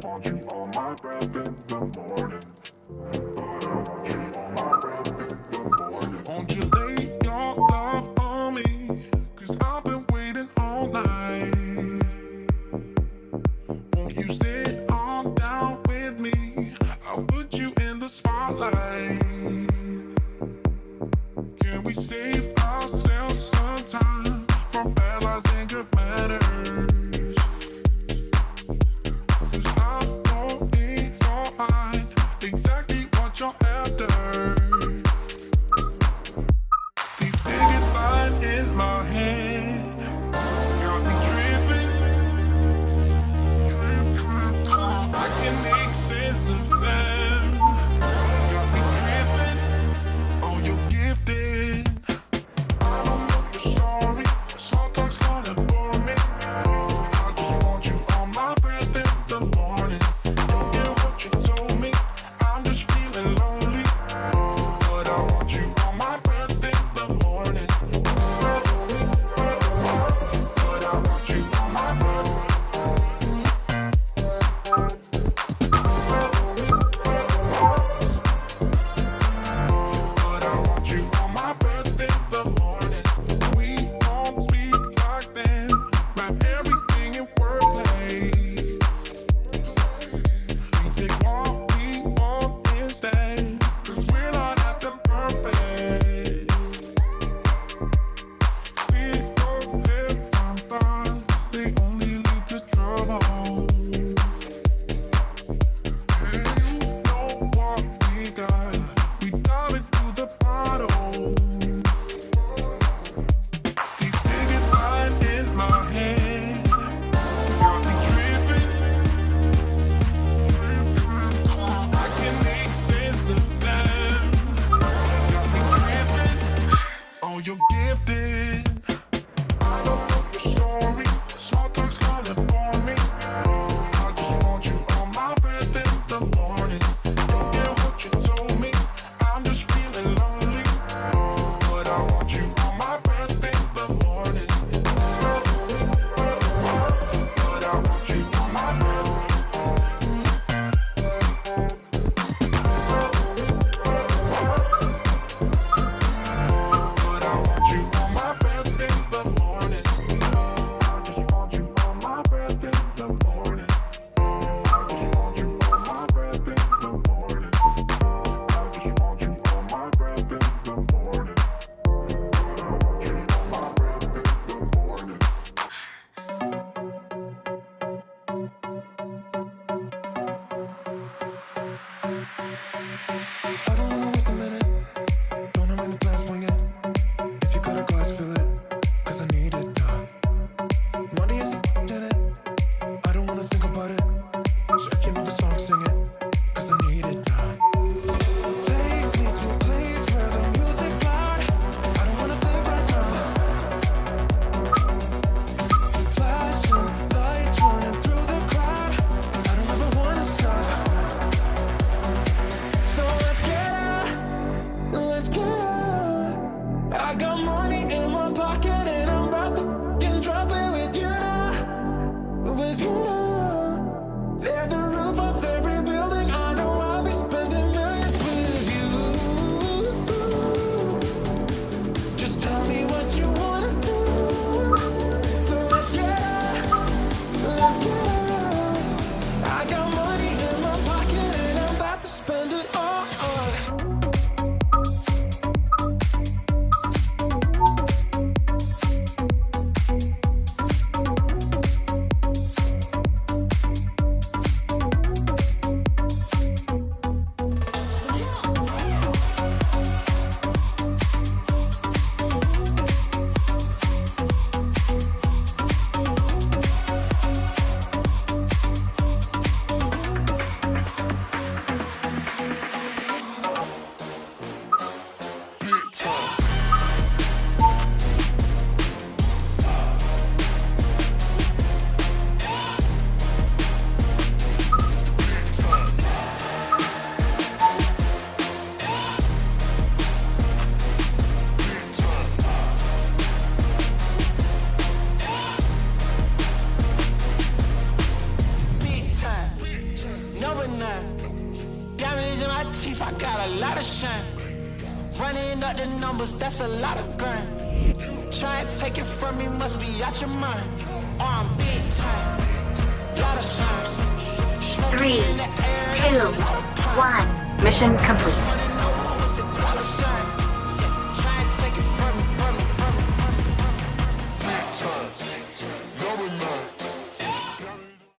Want you on my breath in the morning. But I want you on my breath in the morning. Won't you lay your love on me? Cause I've been waiting all night. Won't you sit on down with me? I'll put you in the spotlight. Can we save ourselves some time from numbers, that's a lot of gun. Try and take it from me, must be out your mind. Oh, I'm big time. Lot of signs. Three, two, one. Mission complete.